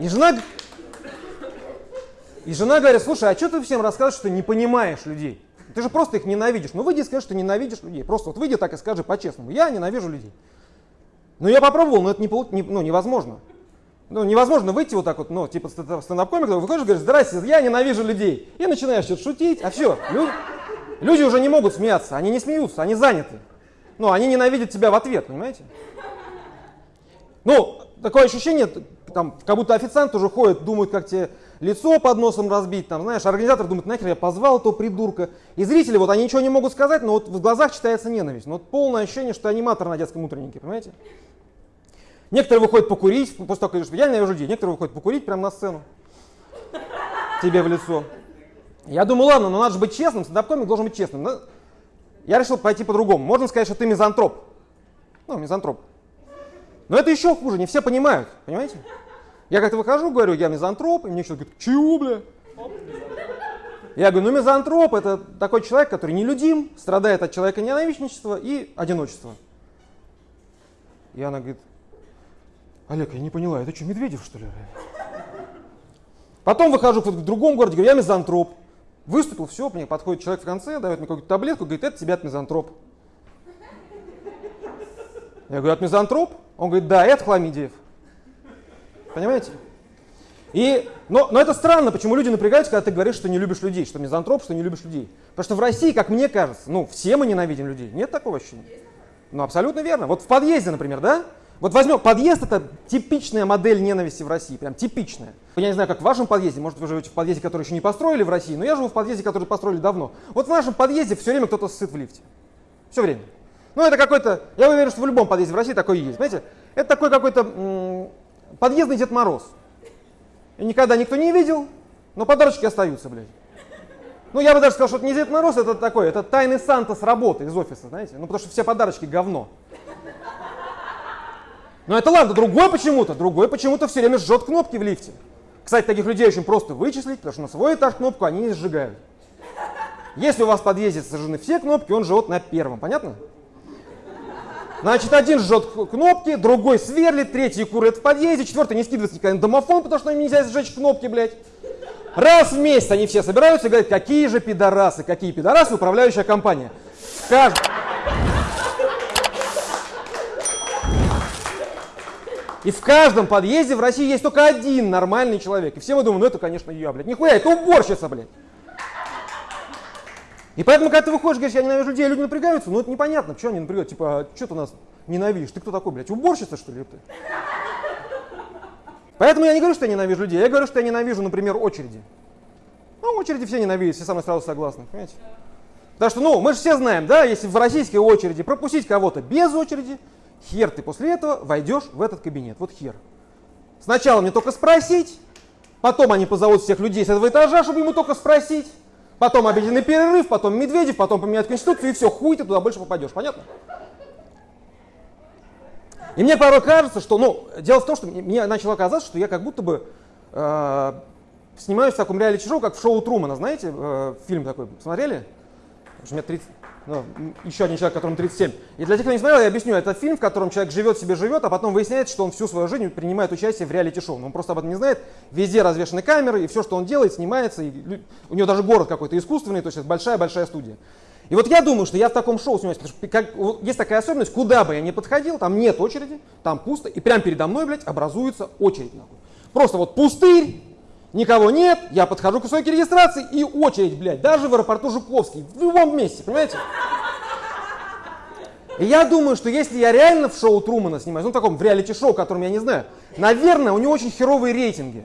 И жена, и жена говорит, слушай, а что ты всем рассказываешь, что не понимаешь людей? Ты же просто их ненавидишь. Ну выйди и скажи, что ненавидишь людей. Просто вот выйди так и скажи по-честному. Я ненавижу людей. Ну я попробовал, но это не, не, ну, невозможно. Ну, невозможно выйти вот так вот, ну, типа стендап-комик, выходишь и говоришь, здрасте, я ненавижу людей. И начинаешь что-то шутить, а все, люди, люди уже не могут смеяться, они не смеются, они заняты. Ну, они ненавидят тебя в ответ, понимаете? Ну, такое ощущение, там, как будто официант уже ходит, думает, как тебе лицо под носом разбить, там, знаешь, организатор думает, нахер я позвал этого придурка. И зрители, вот они ничего не могут сказать, но вот в глазах читается ненависть. Ну, вот полное ощущение, что аниматор на детском утреннике, понимаете? Некоторые выходят покурить, после того, как я ненавижу людей, некоторые выходят покурить прямо на сцену. Тебе в лицо. Я думаю, ладно, но надо же быть честным, стендап-комик должен быть честным. Но я решил пойти по-другому. Можно сказать, что ты мизантроп. Ну, мизантроп. Но это еще хуже, не все понимают, понимаете? Я как-то выхожу, говорю, я мизантроп, и мне человек говорит, чего, бля? Я говорю, ну мизантроп это такой человек, который нелюдим, страдает от человека ненавистничества и одиночества. И она говорит, Олег, я не поняла, это что, Медведев, что ли? Потом выхожу в другом городе, говорю, я мизантроп. Выступил, все, мне подходит человек в конце, дает мне какую-то таблетку, говорит, это тебя от мизантроп. Я говорю, от мизантроп? Он говорит, да, это хламидиев. Понимаете? И, но, но это странно, почему люди напрягаются, когда ты говоришь, что не любишь людей, что мизантроп, что не любишь людей. Потому что в России, как мне кажется, ну, все мы ненавидим людей. Нет такого ощущения? Ну, абсолютно верно. Вот в подъезде, например, да? Вот возьмем, подъезд это типичная модель ненависти в России, прям типичная. Я не знаю, как в вашем подъезде, может вы живете в подъезде, который еще не построили в России, но я живу в подъезде, который построили давно. Вот в нашем подъезде все время кто-то сыт в лифте. Все время. Ну это какой-то, я уверен, что в любом подъезде в России такой есть. Знаете, это такой какой-то подъездный Дед Мороз. И никогда никто не видел, но подарочки остаются, блядь. Ну, я бы даже сказал, что это не Дед Мороз, это такой, это тайный Санта с работы из офиса, знаете. Ну, потому что все подарочки говно. Но это ладно, другой почему-то, другой почему-то все время жжет кнопки в лифте. Кстати, таких людей очень просто вычислить, потому что на свой этаж кнопку они не сжигают. Если у вас в подъезде сожжены все кнопки, он живет на первом, понятно? Значит, один жжет кнопки, другой сверлит, третий курит в подъезде, четвертый не скидывается никогда на домофон, потому что им нельзя сжечь кнопки, блядь. Раз в месяц они все собираются и говорят, какие же пидорасы, какие пидорасы управляющая компания. Каждый... И в каждом подъезде в России есть только один нормальный человек. И все мы думаем, ну это, конечно, я, блядь. Нихуя, это уборщица, блядь. И поэтому, когда ты выходишь, говоришь, я ненавижу людей, люди напрягаются, ну это непонятно, что они напрягают. Типа, а что ты нас ненавидишь? Ты кто такой, блядь, уборщица, что ли? Ты? Поэтому я не говорю, что я ненавижу людей, я говорю, что я ненавижу, например, очереди. Ну, очереди все ненавидят, все со мной сразу согласны, понимаете? Потому что, ну, мы же все знаем, да, если в российской очереди пропустить кого-то без очереди, Хер ты после этого войдешь в этот кабинет. Вот хер. Сначала мне только спросить, потом они позовут всех людей с этого этажа, чтобы ему только спросить. Потом обеденный перерыв, потом Медведев, потом поменять конституцию, и все, хуй ты туда больше попадешь. Понятно? И мне порой кажется, что, ну, дело в том, что мне начало казаться, что я как будто бы э, снимаюсь в таком реалити-шоу, как в шоу Трумана, знаете, э, фильм такой, смотрели? Потому что у меня 30, ну, еще один человек, которому 37. И для тех, кто не смотрел, я объясню. Это фильм, в котором человек живет себе живет, а потом выясняется, что он всю свою жизнь принимает участие в реалити-шоу. Но он просто об этом не знает. Везде развешаны камеры, и все, что он делает, снимается. И у него даже город какой-то искусственный, то есть это большая-большая студия. И вот я думаю, что я в таком шоу снимаюсь, потому что как, есть такая особенность, куда бы я ни подходил, там нет очереди, там пусто, и прямо передо мной, блядь, образуется очередь. Нахуй. Просто вот пустырь, никого нет, я подхожу к стойке регистрации и очередь, блядь, даже в аэропорту Жуковский, в любом месте, понимаете? И я думаю, что если я реально в шоу Трумана снимаюсь, ну таком в реалити-шоу, которым я не знаю, наверное, у него очень херовые рейтинги.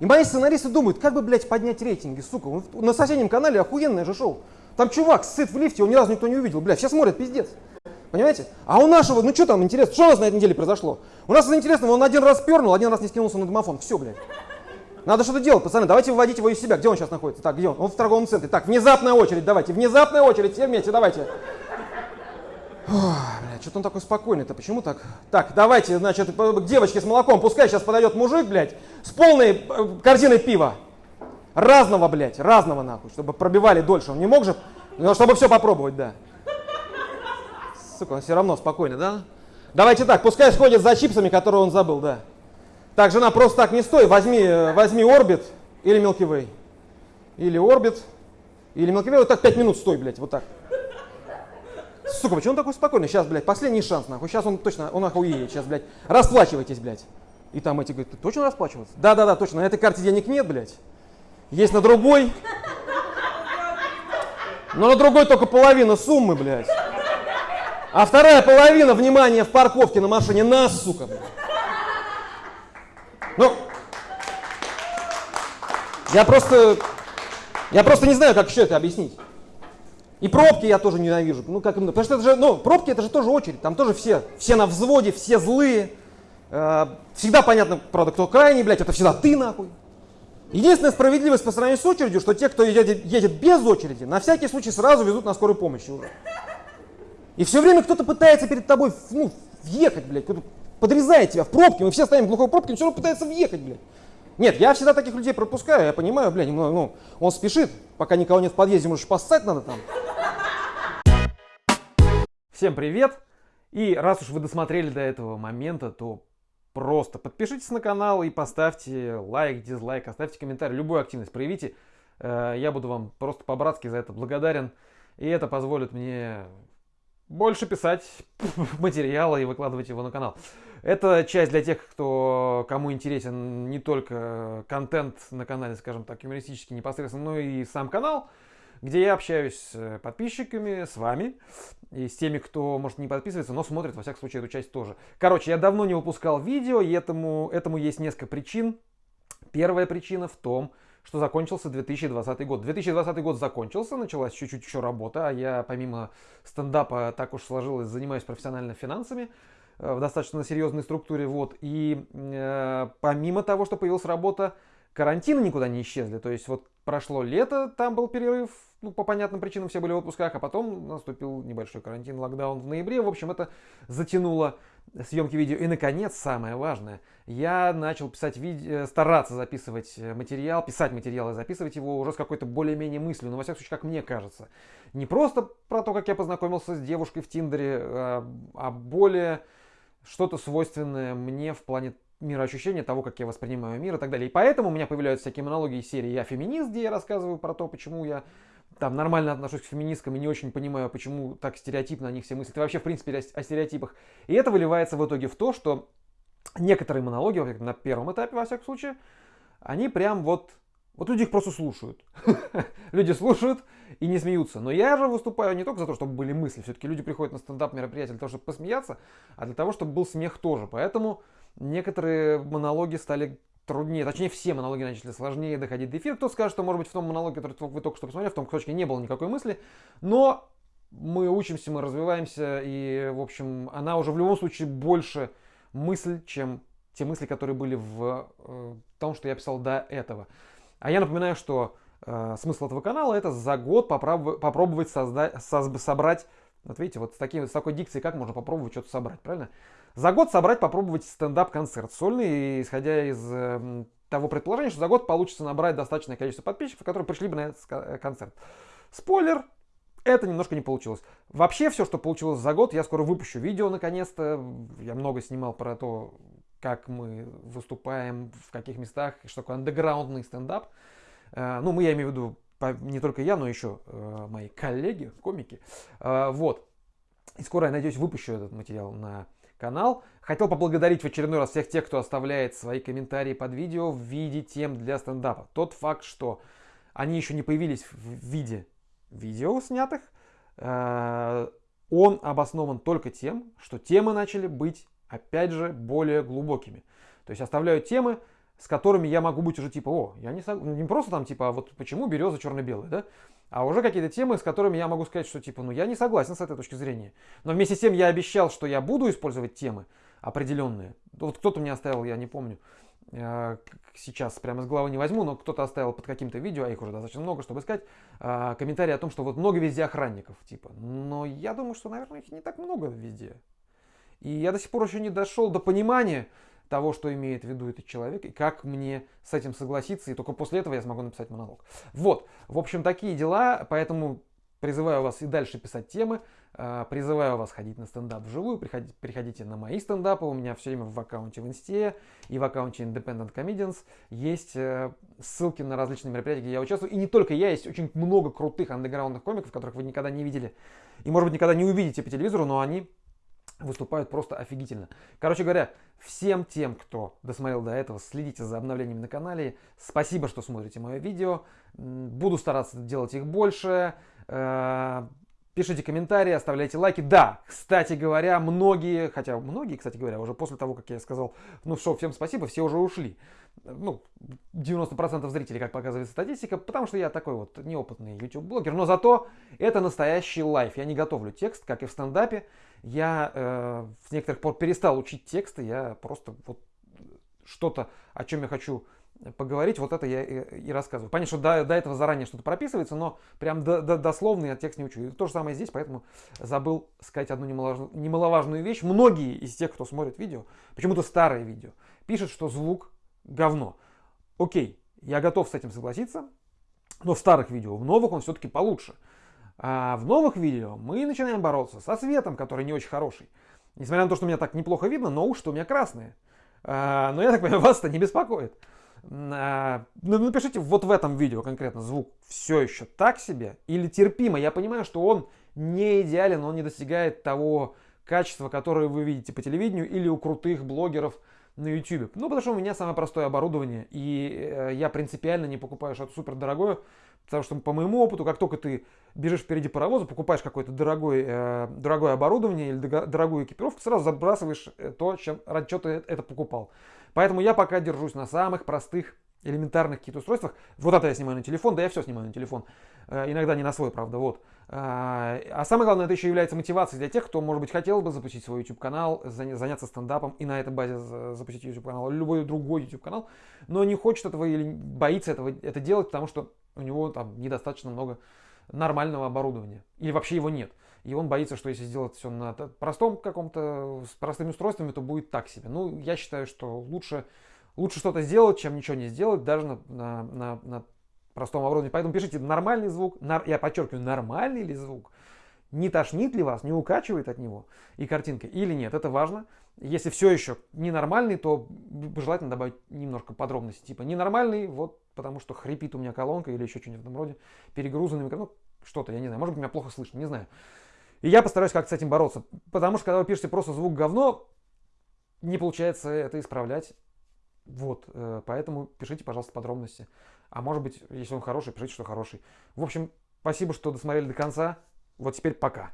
И мои сценаристы думают, как бы, блядь, поднять рейтинги, сука. На соседнем канале охуенное же шоу. Там чувак сыт в лифте, его ни разу никто не увидел. Блядь, все смотрят, пиздец. Понимаете? А у нашего, ну что там интересно, что у нас на этой неделе произошло? У нас интересно, он один раз пернул, один раз не скинулся на домофон. Все, блядь. Надо что-то делать, пацаны, давайте выводить его из себя. Где он сейчас находится? Так, где он? Он в торговом центре. Так, внезапная очередь, давайте, внезапная очередь, все вместе, давайте. Бля, что-то он такой спокойный-то, почему так? Так, давайте, значит, к девочке с молоком, пускай сейчас подойдет мужик, блядь, с полной э, корзиной пива. Разного, блядь, разного нахуй, чтобы пробивали дольше. Он не мог же, но чтобы все попробовать, да. Сука, он все равно спокойный, да? Давайте так, пускай сходит за чипсами, которые он забыл, да. Так, жена, просто так не стой, возьми, э, возьми орбит или Milky Way. Или орбит, или Milky Way, вот так 5 минут стой, блядь, вот так. Сука, почему он такой спокойный? Сейчас, блядь, последний шанс, нахуй. Сейчас он точно, он нахуй уедет, сейчас, блядь. Расплачивайтесь, блядь. И там эти говорят, ты точно расплачиваться? Да-да-да, точно, на этой карте денег нет, блядь. Есть на другой. Но на другой только половина суммы, блядь. А вторая половина, внимание, в парковке на машине нас, сука. Блядь. Ну, я просто, я просто не знаю, как еще это объяснить. И пробки я тоже ненавижу. Ну, как, потому что это же, ну, пробки это же тоже очередь. Там тоже все, все на взводе, все злые. Э, всегда понятно, правда, кто крайний, блядь, это всегда ты нахуй. Единственная справедливость по сравнению с очередью, что те, кто едет, едет без очереди, на всякий случай сразу везут на скорой помощи уже. И все время кто-то пытается перед тобой ну, въехать, блядь, подрезает тебя в пробке, мы все стоим в глухой пробке, он все равно пытается въехать, блядь. Нет, я всегда таких людей пропускаю, я понимаю, блядь, ну, ну он спешит, пока никого нет в подъезде, может, поссать надо там. Всем привет! И раз уж вы досмотрели до этого момента, то просто подпишитесь на канал и поставьте лайк, дизлайк, оставьте комментарий, любую активность проявите. Э, я буду вам просто по-братски за это благодарен. И это позволит мне больше писать материала и выкладывать его на канал. Это часть для тех, кто, кому интересен не только контент на канале, скажем так, юмористический непосредственно, но и сам канал, где я общаюсь с подписчиками, с вами и с теми, кто, может, не подписывается, но смотрит, во всяком случае, эту часть тоже. Короче, я давно не выпускал видео, и этому, этому есть несколько причин. Первая причина в том, что закончился 2020 год. 2020 год закончился, началась чуть-чуть еще работа, а я помимо стендапа так уж сложилось, занимаюсь профессионально финансами э, в достаточно серьезной структуре. Вот. И э, помимо того, что появилась работа, карантины никуда не исчезли. То есть вот прошло лето, там был перерыв, ну, по понятным причинам все были в отпусках, а потом наступил небольшой карантин, локдаун в ноябре. В общем, это затянуло съемки видео. И, наконец, самое важное, я начал писать видео, э, стараться записывать э, материал, писать материал и записывать его уже с какой-то более-менее мыслью, но, во всяком случае, как мне кажется. Не просто про то, как я познакомился с девушкой в Тиндере, а, а более что-то свойственное мне в плане мироощущения того, как я воспринимаю мир и так далее. И поэтому у меня появляются всякие монологи из серии «Я феминист», где я рассказываю про то, почему я там нормально отношусь к феминисткам и не очень понимаю, почему так стереотипно о них все мыслят. И вообще, в принципе, о стереотипах. И это выливается в итоге в то, что некоторые монологи, на первом этапе, во всяком случае, они прям вот... Вот люди их просто слушают. люди слушают и не смеются. Но я же выступаю не только за то, чтобы были мысли. Все-таки люди приходят на стендап мероприятие для того, чтобы посмеяться, а для того, чтобы был смех тоже. Поэтому некоторые монологи стали труднее, точнее все монологи начали сложнее доходить до эфира. Кто скажет, что может быть в том монологе, который вы только что посмотрели, в том кусочке не было никакой мысли, но мы учимся, мы развиваемся, и, в общем, она уже в любом случае больше мысль, чем те мысли, которые были в э, том, что я писал до этого. А я напоминаю, что э, смысл этого канала это за год попробовать, попробовать создать, собрать, вот видите, вот с, таким, с такой дикцией, как можно попробовать что-то собрать, правильно? За год собрать, попробовать стендап-концерт сольный, исходя из э, того предположения, что за год получится набрать достаточное количество подписчиков, которые пришли бы на этот э, концерт. Спойлер, это немножко не получилось. Вообще все, что получилось за год, я скоро выпущу видео наконец-то. Я много снимал про то, как мы выступаем, в каких местах, что такое андеграундный стендап. Э, ну, мы, я имею в виду, не только я, но еще э, мои коллеги, комики. Вот. И скоро, я надеюсь, выпущу этот материал на канал. Хотел поблагодарить в очередной раз всех тех, кто оставляет свои комментарии под видео в виде тем для стендапа. Тот факт, что они еще не появились в виде видео снятых, э, он обоснован только тем, что темы начали быть, опять же, более глубокими. То есть оставляю темы, с которыми я могу быть уже типа, о, я не, не просто там типа, а вот почему береза черно-белая, да? А уже какие-то темы, с которыми я могу сказать, что типа, ну я не согласен с этой точки зрения. Но вместе с тем я обещал, что я буду использовать темы определенные. Вот кто-то мне оставил, я не помню, э, сейчас прямо с головы не возьму, но кто-то оставил под каким-то видео, а их уже достаточно много, чтобы искать, э, комментарий о том, что вот много везде охранников, типа. Но я думаю, что, наверное, их не так много везде. И я до сих пор еще не дошел до понимания, того, что имеет в виду этот человек, и как мне с этим согласиться, и только после этого я смогу написать монолог. Вот, в общем, такие дела, поэтому призываю вас и дальше писать темы, Э, призываю вас ходить на стендап вживую, приходите, приходите на мои стендапы, у меня все время в аккаунте в Инсте и в аккаунте Independent Comedians есть э, ссылки на различные мероприятия, где я участвую. И не только я, есть очень много крутых андеграундных комиков, которых вы никогда не видели и, может быть, никогда не увидите по телевизору, но они выступают просто офигительно. Короче говоря, всем тем, кто досмотрел до этого, следите за обновлениями на канале. Спасибо, что смотрите мое видео. Буду стараться делать их больше. Э, Пишите комментарии, оставляйте лайки. Да, кстати говоря, многие, хотя многие, кстати говоря, уже после того, как я сказал, ну что, всем спасибо, все уже ушли. Ну, 90% зрителей, как показывает статистика, потому что я такой вот неопытный YouTube-блогер. Но зато это настоящий лайф. Я не готовлю текст, как и в стендапе. Я э, с некоторых пор перестал учить тексты. Я просто вот что-то, о чем я хочу поговорить, вот это я и, и рассказываю. Понятно, что до, до этого заранее что-то прописывается, но прям до, до, дословно я текст не учу. И то же самое здесь, поэтому забыл сказать одну немаловажную, немаловажную вещь. Многие из тех, кто смотрит видео, почему-то старые видео, пишут, что звук говно. Окей, я готов с этим согласиться, но в старых видео, в новых он все-таки получше. А в новых видео мы начинаем бороться со светом, который не очень хороший. Несмотря на то, что меня так неплохо видно, но уши у меня красные. А, но я так понимаю, вас это не беспокоит. А, ну, напишите вот в этом видео конкретно звук все еще так себе или терпимо. Я понимаю, что он не идеален, он не достигает того качества, которое вы видите по телевидению или у крутых блогеров на YouTube. Ну, потому что у меня самое простое оборудование, и э, я принципиально не покупаю что-то супер дорогое, потому что по моему опыту, как только ты бежишь впереди паровоза, покупаешь какое-то дорогое, э, дорогое оборудование или дорогую экипировку, сразу забрасываешь э, то, чем, ради чего ты это покупал. Поэтому я пока держусь на самых простых элементарных каких-то устройствах. Вот это я снимаю на телефон, да я все снимаю на телефон. Э, иногда не на свой, правда, вот. А, а самое главное, это еще является мотивацией для тех, кто, может быть, хотел бы запустить свой YouTube-канал, заняться стендапом и на этой базе запустить YouTube-канал, любой другой YouTube-канал, но не хочет этого или боится этого, это делать, потому что у него там недостаточно много нормального оборудования. Или вообще его нет. И он боится, что если сделать все на простом каком-то, с простыми устройствами, то будет так себе. Ну, я считаю, что лучше, лучше что-то сделать, чем ничего не сделать, даже на, на, на простом оборудовании. Поэтому пишите нормальный звук, нар, я подчеркиваю, нормальный ли звук, не тошнит ли вас, не укачивает от него и картинка или нет, это важно. Если все еще ненормальный, то желательно добавить немножко подробностей, типа ненормальный, вот потому что хрипит у меня колонка или еще что-нибудь в этом роде, перегрузанный микрофон, ну, что-то, я не знаю, может быть, меня плохо слышно, не знаю. И я постараюсь как-то с этим бороться, потому что когда вы пишете просто звук говно, не получается это исправлять. Вот, э, поэтому пишите, пожалуйста, подробности. А может быть, если он хороший, пишите, что хороший. В общем, спасибо, что досмотрели до конца. Вот теперь пока.